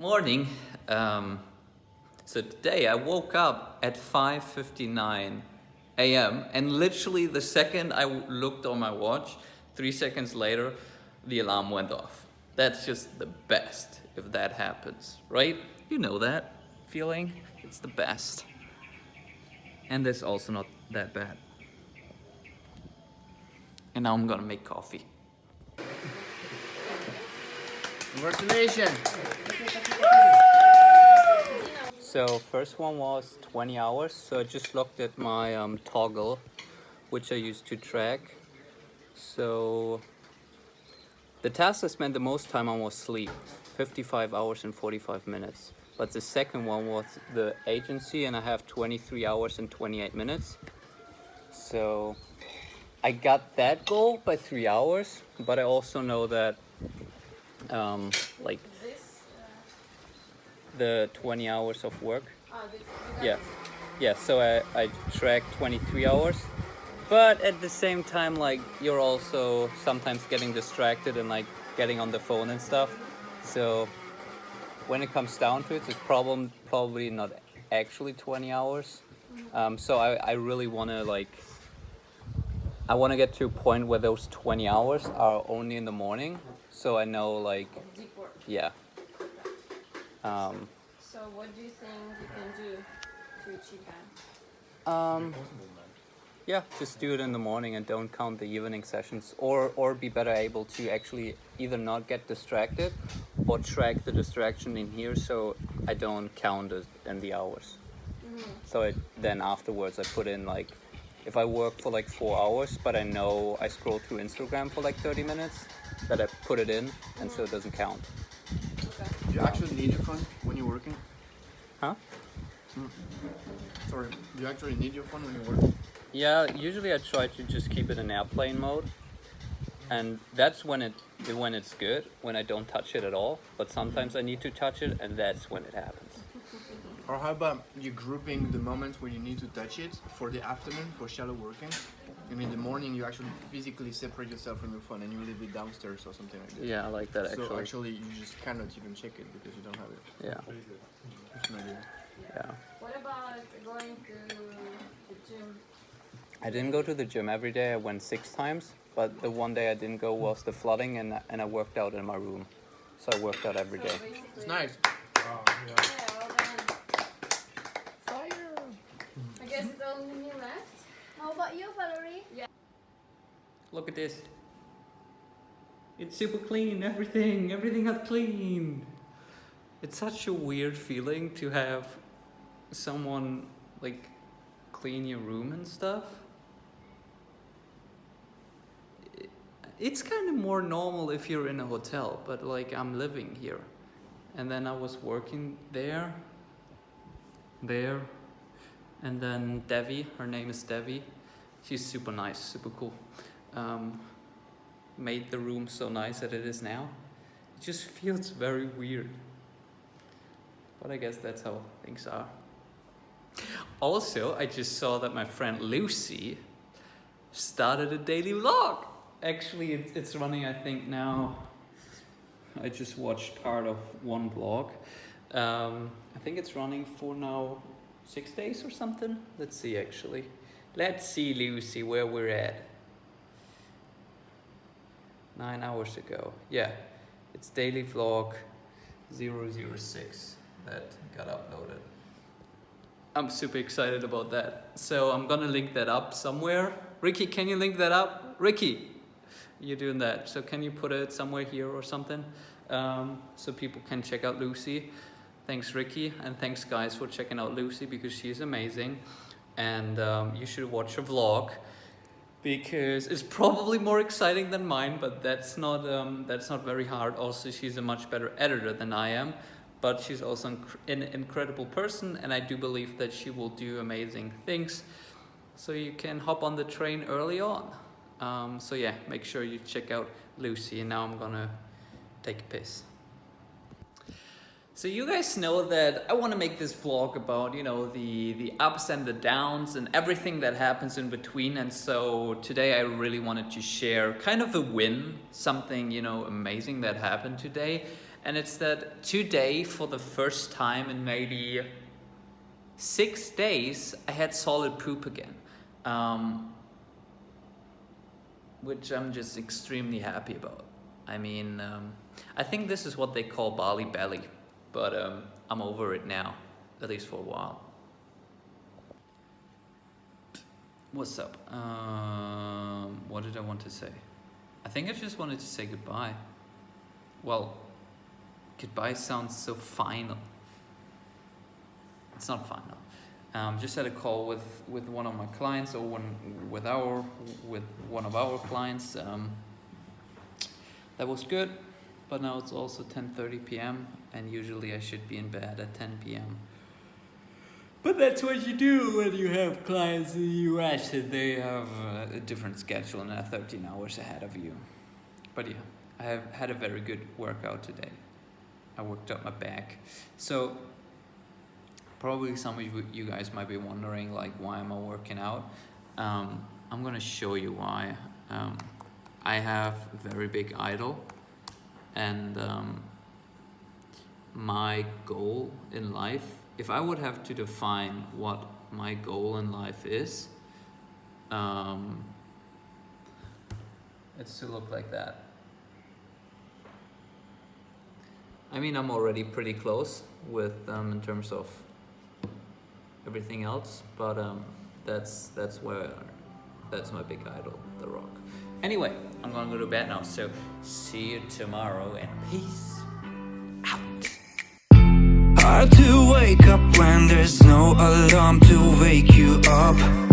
Morning. Um, so today I woke up at 5.59 a.m. and literally the second I looked on my watch, three seconds later, the alarm went off. That's just the best if that happens, right? You know that feeling? It's the best. And it's also not that bad. And now I'm gonna make coffee. Congratulations! So first one was 20 hours. So I just looked at my um, Toggl, which I used to track. So the task I spent the most time on was sleep, 55 hours and 45 minutes. But the second one was the agency and I have 23 hours and 28 minutes. So I got that goal by three hours, but I also know that um, like the 20 hours of work. Yeah, yeah. So I, I track 23 hours, but at the same time, like you're also sometimes getting distracted and like getting on the phone and stuff. So when it comes down to it, it's problem probably not actually 20 hours. Um, so I, I really want to like I want to get to a point where those 20 hours are only in the morning so I know like Deep work. yeah um, So what do you think you can do to achieve that? um, yeah just do it in the morning and don't count the evening sessions or or be better able to actually either not get distracted or track the distraction in here so I don't count it in the hours so it, then afterwards I put in like if I work for like four hours but I know I scroll through Instagram for like 30 minutes that I put it in and so it doesn't count Okay. Do you actually need your phone when you're working? huh hmm. Sorry, do you actually need your phone when you're working? Yeah, usually I try to just keep it in airplane mode, and that's when it when it's good when I don't touch it at all. But sometimes I need to touch it, and that's when it happens. Or how about you grouping the moments when you need to touch it for the afternoon for shallow working? And in the morning you actually physically separate yourself from your phone and you leave it downstairs or something like that. Yeah, I like that actually. So actually. actually you just cannot even check it because you don't have it. Yeah, That's an idea. yeah. What about going to the gym? I didn't go to the gym every day. I went six times, but the one day I didn't go was the flooding, and and I worked out in my room. So I worked out every So day. It's nice. Yeah, well done. Fire! I guess it's only me left. How about you, Valerie? Yeah. Look at this. It's super clean, everything, everything got clean. It's such a weird feeling to have someone like clean your room and stuff. It's kind of more normal if you're in a hotel, but like I'm living here. And then I was working there, there, and then Devi, her name is Devi, she's super nice, super cool. Um, made the room so nice that it is now. It just feels very weird. But I guess that's how things are. Also, I just saw that my friend Lucy started a daily vlog. Actually, it, it's running, I think, now. I just watched part of one vlog. Um, I think it's running for now six days or something. Let's see, actually. Let's see, Lucy, where we're at. Nine hours ago. Yeah, it's daily vlog 006 that got uploaded. I'm super excited about that. So I'm gonna link that up somewhere. Ricky, can you link that up? Ricky, you're doing that. So can you put it somewhere here or something? Um, so people can check out Lucy. Thanks Ricky and thanks guys for checking out Lucy because she's amazing. And um, you should watch her vlog because it's probably more exciting than mine, but that's not um, that's not very hard. Also, she's a much better editor than I am, but she's also an incredible person, and I do believe that she will do amazing things. So you can hop on the train early on. Um, so yeah, make sure you check out Lucy. And now I'm gonna take a piss. So you guys know that I want to make this vlog about, you know, the, the ups and the downs and everything that happens in between. And so today I really wanted to share kind of a win, something, you know, amazing that happened today. and it's that today, for the first time in maybe six days, I had solid poop again. Um, which I'm just extremely happy about. I mean, um, I think this is what they call Bali belly, but um, I'm over it now, at least for a while. What's up? Um, what did I want to say? I think I just wanted to say goodbye. Well, goodbye sounds so final. It's not final. Um, just had a call with, with one of my clients or one with our with one of our clients. Um, that was good, but now it's also 10:30 p.m. and usually I should be in bed at 10 p.m. But that's what you do when you have clients in the US and they have a different schedule and are 13 hours ahead of you. But yeah, I have had a very good workout today. I worked up my back. So probably some of you, guys might be wondering like why am I working out? Um, I'm gonna show you why. Um, I have a very big idol and um, my goal in life, if I would have to define what my goal in life is, um, it's to look like that. I mean, I'm already pretty close with them in terms of everything else, but um, that's that's where that's my big idol, The Rock. Anyway, I'm gonna go to bed now, so see you tomorrow and peace. Hard to wake up when there's no alarm to wake you up.